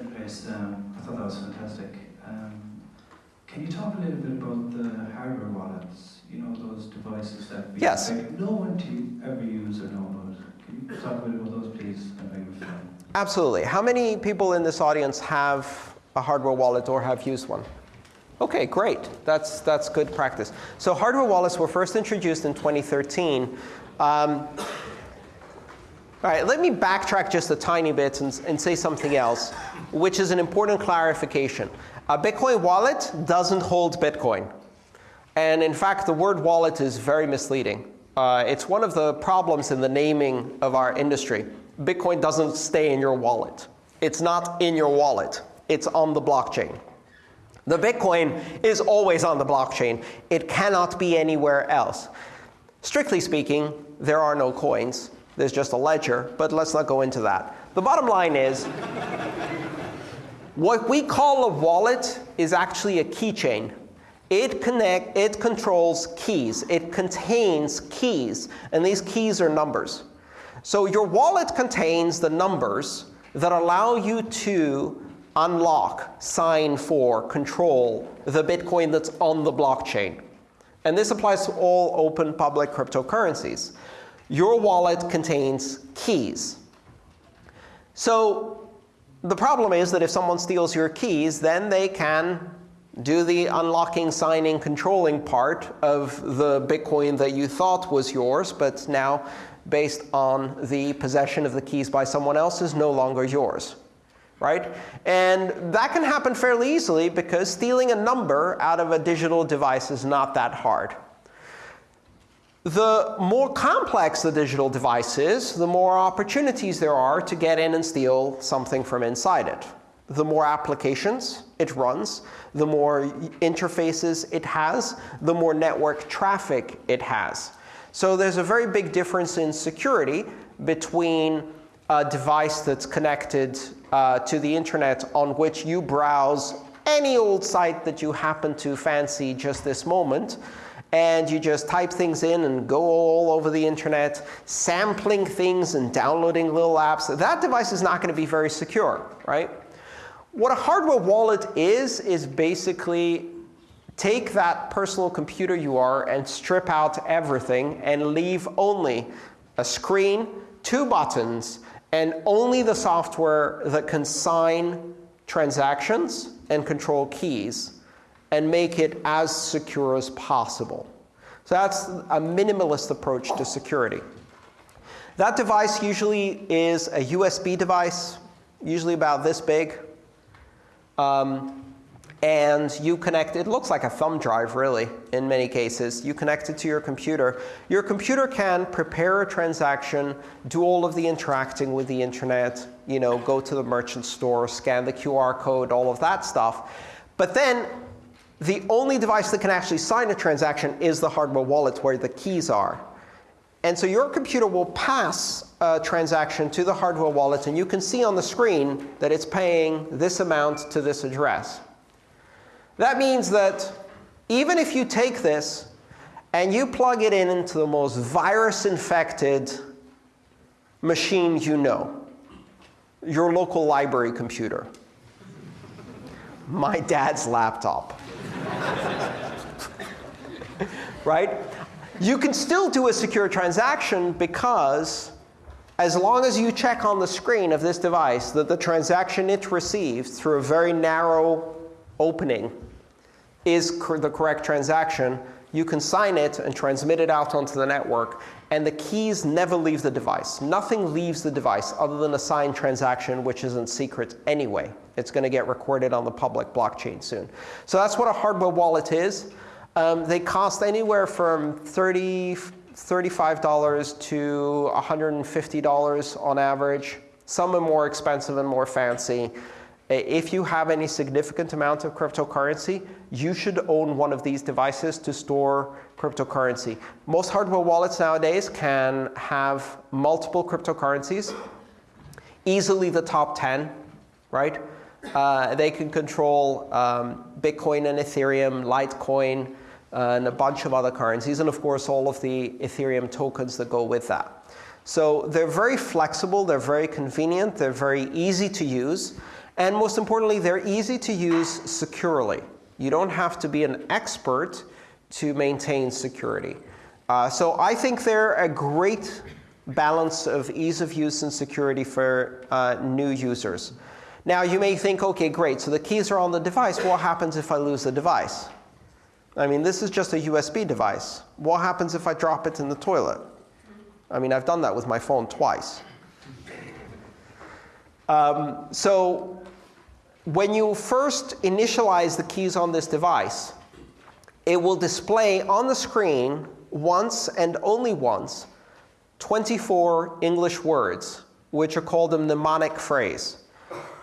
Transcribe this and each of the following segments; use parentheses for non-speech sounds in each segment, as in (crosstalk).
Um, I thought that was fantastic. Um, can you talk a little bit about the hardware wallets? You know, those devices that we Yes. no one to ever use or know about. Can you talk a bit about those, please? Absolutely. How many people in this audience have a hardware wallet or have used one? Okay, great. That's, that's good practice. So hardware wallets were first introduced in 2013. Um, all right, let me backtrack just a tiny bit and, and say something else, which is an important clarification. A Bitcoin wallet doesn't hold Bitcoin. And in fact, the word wallet is very misleading. Uh, it's one of the problems in the naming of our industry. Bitcoin doesn't stay in your wallet. It's not in your wallet. It's on the blockchain. The Bitcoin is always on the blockchain. It cannot be anywhere else. Strictly speaking, there are no coins. There's just a ledger, but let's not go into that. The bottom line is what we call a wallet is actually a keychain. It connect it controls keys. It contains keys, and these keys are numbers. So your wallet contains the numbers that allow you to unlock, sign for, control the Bitcoin that's on the blockchain. And this applies to all open public cryptocurrencies. Your wallet contains keys. So the problem is that if someone steals your keys, then they can do the unlocking, signing, controlling part of the Bitcoin that you thought was yours, but now, based on the possession of the keys by someone else, is no longer yours. Right? And that can happen fairly easily because stealing a number out of a digital device is not that hard. The more complex the digital device is, the more opportunities there are to get in and steal something from inside it. The more applications it runs, the more interfaces it has, the more network traffic it has. So there's a very big difference in security between a device that's connected uh, to the internet on which you browse any old site that you happen to fancy just this moment, and you just type things in and go all over the internet, sampling things and downloading little apps, that device is not going to be very secure, right? What a hardware wallet is, is basically take that personal computer you are and strip out everything and leave only a screen, two buttons, and only the software that can sign transactions and control keys and make it as secure as possible. So that's a minimalist approach to security. That device usually is a USB device, usually about this big. Um, and you connect it looks like a thumb drive, really, in many cases. You connect it to your computer. Your computer can prepare a transaction, do all of the interacting with the internet, you know, go to the merchant store, scan the QR code, all of that stuff. But then the only device that can actually sign a transaction is the hardware wallet where the keys are. And so your computer will pass a transaction to the hardware wallet, and you can see on the screen that it's paying this amount to this address. That means that even if you take this and you plug it in into the most virus-infected machine you know, your local library computer, my dad's laptop, (laughs) right? You can still do a secure transaction because as long as you check on the screen of this device that the transaction it received through a very narrow opening is the correct transaction, you can sign it and transmit it out onto the network, and the keys never leave the device. Nothing leaves the device other than a signed transaction, which isn't secret anyway. It's going to get recorded on the public blockchain soon. So that's what a hardware wallet is. Um, they cost anywhere from 30 $35 to $150 on average. Some are more expensive and more fancy. If you have any significant amount of cryptocurrency, you should own one of these devices to store cryptocurrency. Most hardware wallets nowadays can have multiple cryptocurrencies, easily the top 10, right? Uh, they can control um, Bitcoin and Ethereum, Litecoin, uh, and a bunch of other currencies, and of course all of the Ethereum tokens that go with that. So they're very flexible, they're very convenient, they're very easy to use, And most importantly, they're easy to use securely. You don't have to be an expert to maintain security. Uh, so I think they're a great balance of ease of use and security for uh, new users. Now you may think, OK, great, so the keys are on the device. What happens if I lose the device? I mean, this is just a USB device. What happens if I drop it in the toilet? I mean, I've done that with my phone twice. Um, so when you first initialize the keys on this device, it will display on the screen once and only once 24 English words, which are called a mnemonic phrase.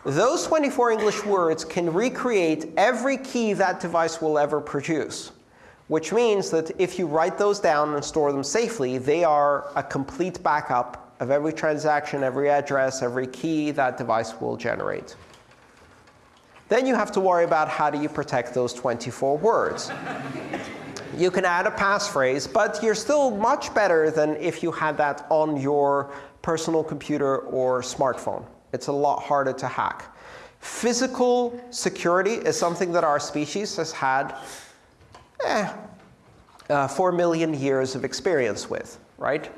Those 24 English words can recreate every key that device will ever produce, which means that if you write those down and store them safely, they are a complete backup of every transaction, every address, every key that device will generate. Then you have to worry about how do you protect those 24 words. you can add a passphrase, but you're still much better than if you had that on your personal computer or smartphone. It's a lot harder to hack. Physical security is something that our species has had eh, uh, 4 million years of experience with, right?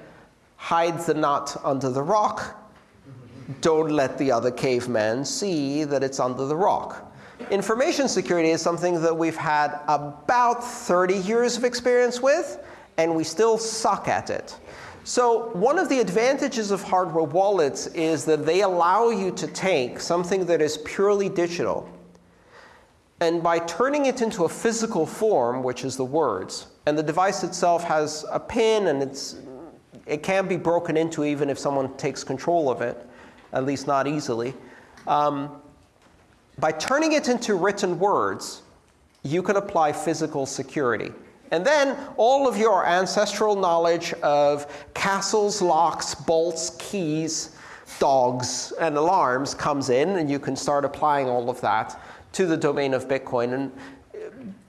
Hide the nut under the rock. Don't let the other cavemen see that it's under the rock. Information security is something that we've had about 30 years of experience with, and we still suck at it. So one of the advantages of hardware wallets is that they allow you to take something that is purely digital, and by turning it into a physical form, which is the words, and the device itself has a pin, and it's, it can be broken into even if someone takes control of it, at least not easily. Um, by turning it into written words, you can apply physical security. And then all of your ancestral knowledge of castles, locks, bolts, keys, dogs, and alarms comes in, and you can start applying all of that to the domain of Bitcoin. And uh,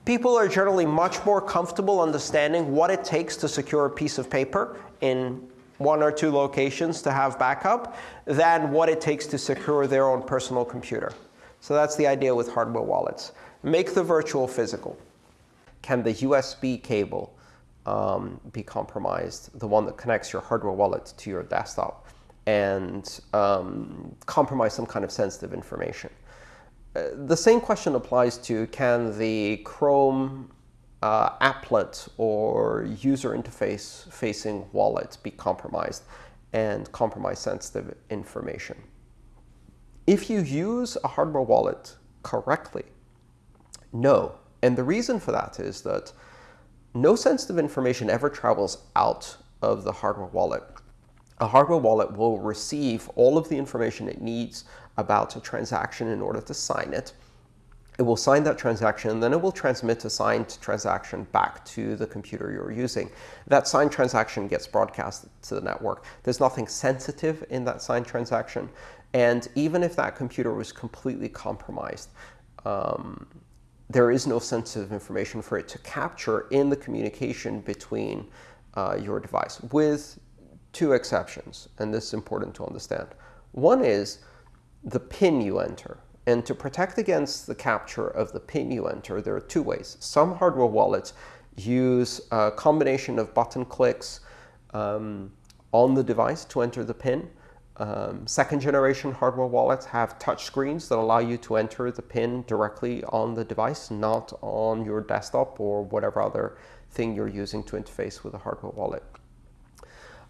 people are generally much more comfortable understanding what it takes to secure a piece of paper in one or two locations to have backup than what it takes to secure their own personal computer. So that's the idea with hardware wallets. Make the virtual physical can the USB cable um, be compromised, the one that connects your hardware wallet to your desktop, and um, compromise some kind of sensitive information? Uh, the same question applies to can the Chrome uh, applet or user interface facing wallet be compromised and compromise sensitive information. If you use a hardware wallet correctly, no, and the reason for that is that no sensitive information ever travels out of the hardware wallet. A hardware wallet will receive all of the information it needs about a transaction in order to sign it. It will sign that transaction, and then it will transmit a signed transaction back to the computer you're using. That signed transaction gets broadcast to the network. There's nothing sensitive in that signed transaction. And even if that computer was completely compromised, um, there is no sensitive information for it to capture in the communication between uh, your device, with two exceptions, and this is important to understand. One is the PIN you enter. And to protect against the capture of the PIN you enter, there are two ways. Some hardware wallets use a combination of button clicks um, on the device to enter the PIN, um, second generation hardware wallets have touch screens that allow you to enter the PIN directly on the device, not on your desktop or whatever other thing you're using to interface with a hardware wallet.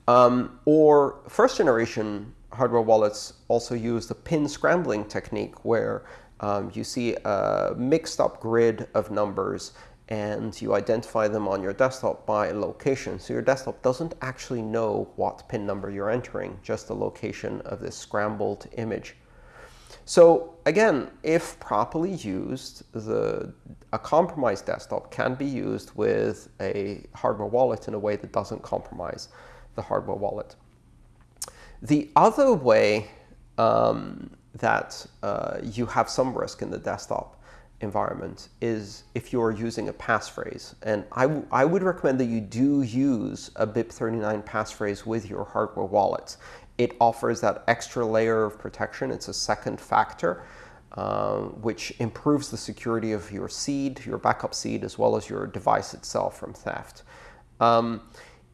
Um, or first generation hardware wallets also use the pin scrambling technique where um, you see a mixed up grid of numbers and you identify them on your desktop by location. So your desktop doesn't actually know what pin number you're entering, just the location of this scrambled image. So again, if properly used, the, a compromised desktop can be used with a hardware wallet in a way that doesn't compromise the hardware wallet. The other way um, that uh, you have some risk in the desktop environment is if you're using a passphrase. And I, I would recommend that you do use a BIP39 passphrase with your hardware wallet. It offers that extra layer of protection. It's a second factor. um, which improves the security of your seed, your backup seed, as well as your device itself from theft. Um,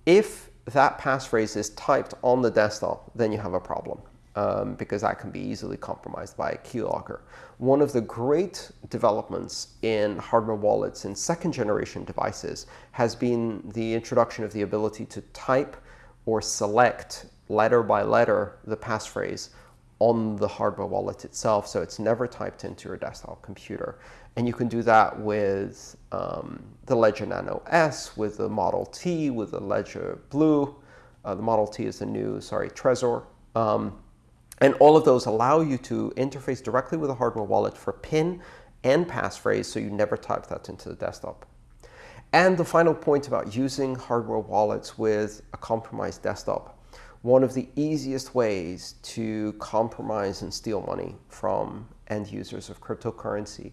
if that passphrase is typed on the desktop, then you have a problem um, because that can be easily compromised by a keylogger. One of the great developments in hardware wallets in second generation devices has been the introduction of the ability to type or select letter by letter the passphrase on the hardware wallet itself, so it's never typed into your desktop computer. And you can do that with um, the Ledger Nano S, with the Model T, with the Ledger Blue. Uh, the Model T is the new, sorry, Trezor. Um, and all of those allow you to interface directly with a hardware wallet for PIN and passphrase, so you never type that into the desktop. And the final point about using hardware wallets with a compromised desktop one of the easiest ways to compromise and steal money from end users of cryptocurrency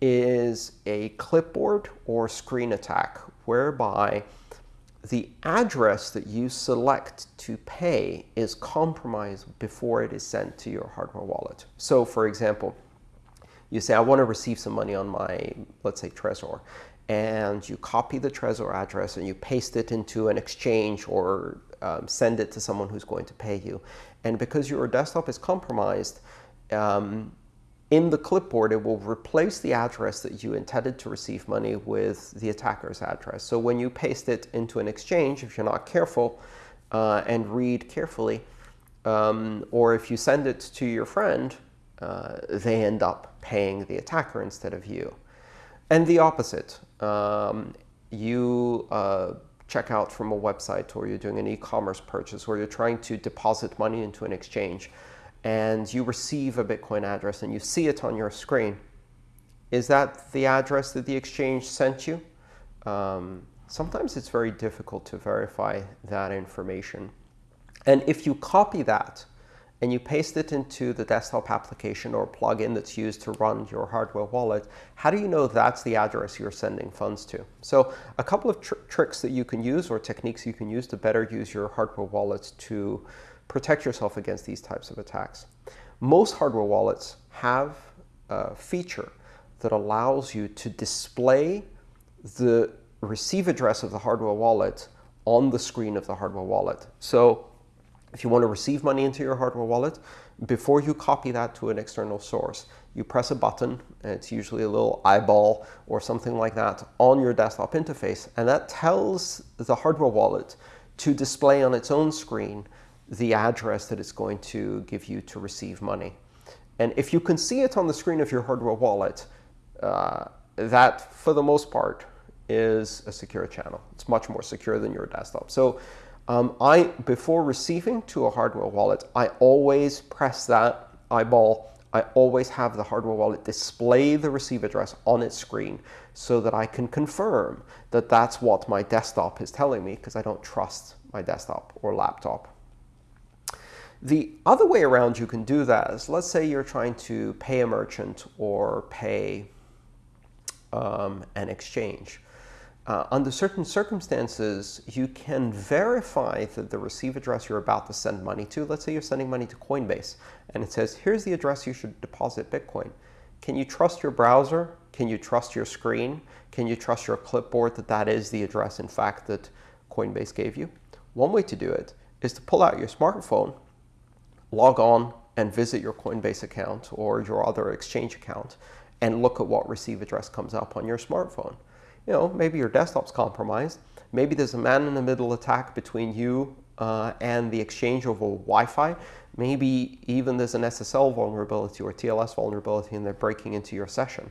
is a clipboard or screen attack whereby the address that you select to pay is compromised before it is sent to your hardware wallet. So for example, you say, I want to receive some money on my, let's say, Trezor. And you copy the Trezor address and you paste it into an exchange or um, send it to someone who's going to pay you. And because your desktop is compromised, um, in the clipboard, it will replace the address that you intended to receive money with the attacker's address. So when you paste it into an exchange, if you're not careful uh, and read carefully, um, or if you send it to your friend, uh, they end up paying the attacker instead of you. And the opposite. Um, you uh, check out from a website or you're doing an e-commerce purchase or you're trying to deposit money into an exchange and you receive a Bitcoin address and you see it on your screen, is that the address that the exchange sent you? Um, sometimes it's very difficult to verify that information. And if you copy that and you paste it into the desktop application or plugin that's used to run your hardware wallet, how do you know that's the address you're sending funds to? So a couple of tr tricks that you can use or techniques you can use to better use your hardware wallets to protect yourself against these types of attacks. Most hardware wallets have a feature that allows you to display the receive address of the hardware wallet on the screen of the hardware wallet. So if you want to receive money into your hardware wallet, before you copy that to an external source, you press a button, and it's usually a little eyeball or something like that on your desktop interface, and that tells the hardware wallet to display on its own screen the address that it's going to give you to receive money. And if you can see it on the screen of your hardware wallet, uh, that, for the most part, is a secure channel. It's much more secure than your desktop. So um, I, before receiving to a hardware wallet, I always press that eyeball. I always have the hardware wallet display the receive address on its screen so that I can confirm that that's what my desktop is telling me because I don't trust my desktop or laptop. The other way around you can do that is, let's say you're trying to pay a merchant or pay um, an exchange. Uh, under certain circumstances, you can verify that the receive address you're about to send money to, let's say you're sending money to Coinbase, and it says, here's the address you should deposit Bitcoin. Can you trust your browser? Can you trust your screen? Can you trust your clipboard that that is the address, in fact, that Coinbase gave you? One way to do it is to pull out your smartphone, log on, and visit your Coinbase account or your other exchange account, and look at what receive address comes up on your smartphone you know, maybe your desktop's compromised. Maybe there's a man-in-the-middle attack between you uh, and the exchange over Wi-Fi. Maybe even there's an SSL vulnerability or TLS vulnerability and they're breaking into your session.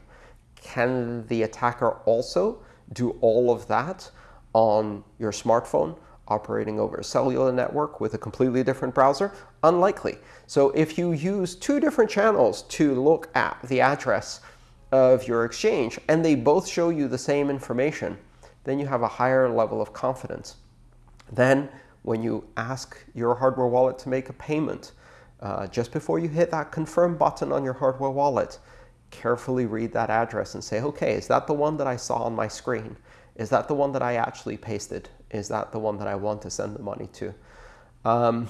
Can the attacker also do all of that on your smartphone operating over a cellular network with a completely different browser? Unlikely. So if you use two different channels to look at the address of your exchange, and they both show you the same information, then you have a higher level of confidence. Then when you ask your hardware wallet to make a payment, uh, just before you hit that confirm button on your hardware wallet, carefully read that address and say, okay, is that the one that I saw on my screen? Is that the one that I actually pasted? Is that the one that I want to send the money to? Um,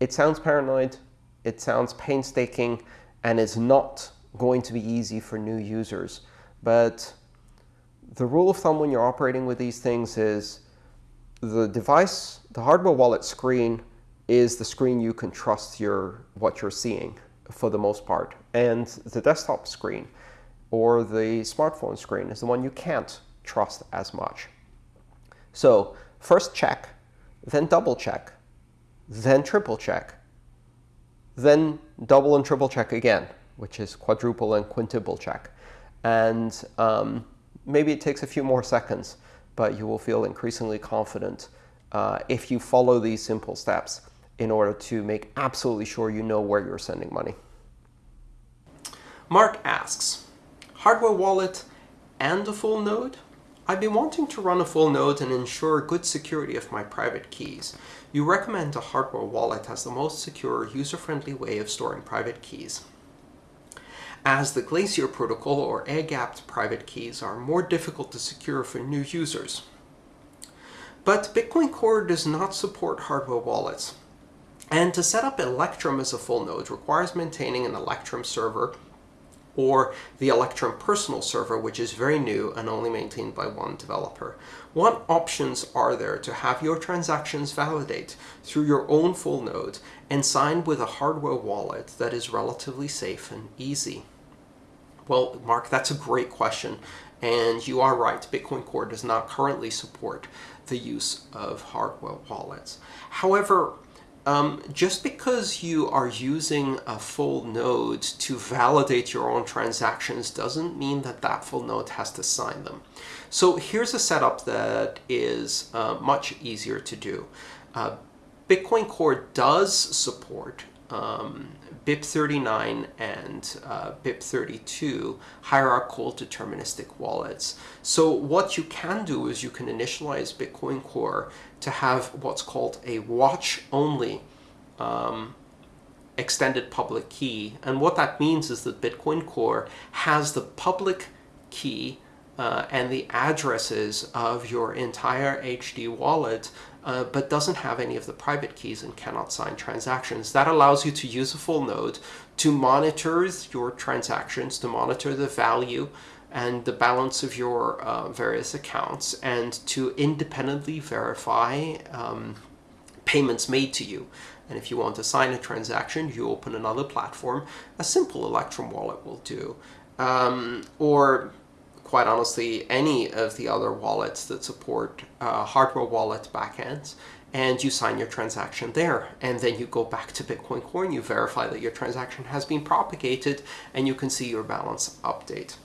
it sounds paranoid, it sounds painstaking, and it's not going to be easy for new users. But the rule of thumb when you're operating with these things is the device, the hardware wallet screen is the screen you can trust your what you're seeing for the most part. And the desktop screen or the smartphone screen is the one you can't trust as much. So first check, then double check, then triple check, then double and triple check again, which is quadruple and quintuple check. And um, maybe it takes a few more seconds, but you will feel increasingly confident uh, if you follow these simple steps in order to make absolutely sure you know where you're sending money. Mark asks, hardware wallet and a full node? I've been wanting to run a full node and ensure good security of my private keys. You recommend a hardware wallet as the most secure, user-friendly way of storing private keys. As the Glacier protocol or air-gapped private keys are more difficult to secure for new users. But Bitcoin Core does not support hardware wallets. And to set up Electrum as a full node requires maintaining an Electrum server or the Electrum personal server, which is very new and only maintained by one developer. What options are there to have your transactions validate through your own full node and sign with a hardware wallet that is relatively safe and easy? Well, Mark, that's a great question. And you are right, Bitcoin Core does not currently support the use of hardware wallets. However, um, just because you are using a full node to validate your own transactions doesn't mean that that full node has to sign them. So here's a setup that is uh, much easier to do. Uh, Bitcoin Core does support um, BIP39 and uh, BIP32 hierarchical deterministic wallets. So what you can do is you can initialize Bitcoin Core to have what's called a watch-only um, extended public key. And what that means is that Bitcoin Core has the public key uh, and the addresses of your entire HD wallet uh, but doesn't have any of the private keys and cannot sign transactions. That allows you to use a full node to monitor your transactions, to monitor the value and the balance of your uh, various accounts, and to independently verify um, payments made to you. And if you want to sign a transaction, you open another platform. A simple Electrum wallet will do. Um, or quite honestly, any of the other wallets that support uh, hardware wallet backends and you sign your transaction there. And then you go back to Bitcoin Core and you verify that your transaction has been propagated and you can see your balance update.